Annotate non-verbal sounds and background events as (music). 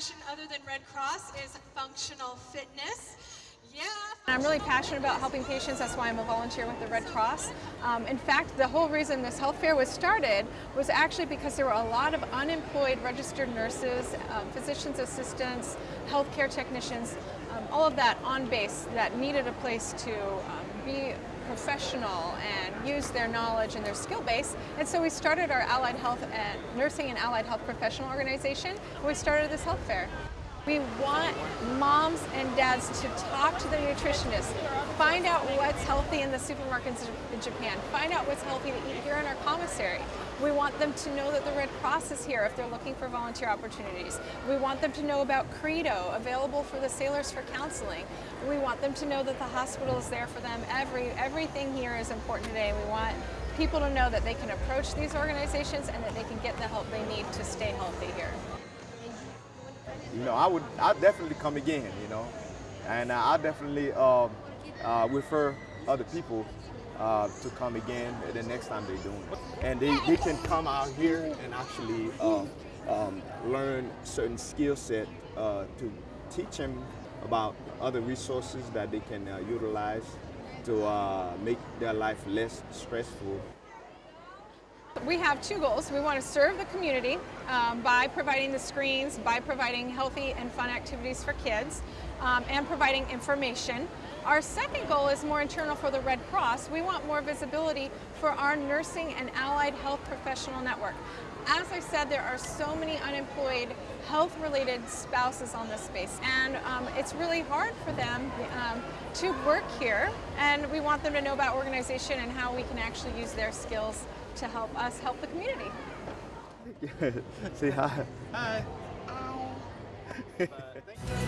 passion other than Red Cross is functional fitness. I'm really passionate about helping patients. That's why I'm a volunteer with the Red Cross. Um, in fact, the whole reason this health fair was started was actually because there were a lot of unemployed registered nurses, um, physician's assistants, healthcare technicians, um, all of that on base that needed a place to um, be professional and use their knowledge and their skill base. And so we started our allied health and nursing and allied health professional organization. We started this health fair. We want moms and dads to talk to the nutritionists, find out what's healthy in the supermarkets in Japan, find out what's healthy to eat here in our commissary. We want them to know that the Red Cross is here if they're looking for volunteer opportunities. We want them to know about Credo, available for the sailors for counseling. We want them to know that the hospital is there for them. Every, everything here is important today. We want people to know that they can approach these organizations and that they can get the help they need to stay healthy here you know, I would, I definitely come again, you know, and I definitely uh, uh, refer other people uh, to come again the next time they're doing it. And they, they can come out here and actually uh, um, learn certain skill set uh, to teach them about other resources that they can uh, utilize to make their life less stressful. We have two goals. We want to serve the community um, by providing the screens, by providing healthy and fun activities for kids, um, and providing information. Our second goal is more internal for the Red Cross. We want more visibility for our nursing and allied health professional network. As I said, there are so many unemployed health-related spouses on this space, and um, it's really hard for them um, to work here, and we want them to know about organization and how we can actually use their skills to help us help the community. (laughs) Say hi. Hi. (laughs) Hi.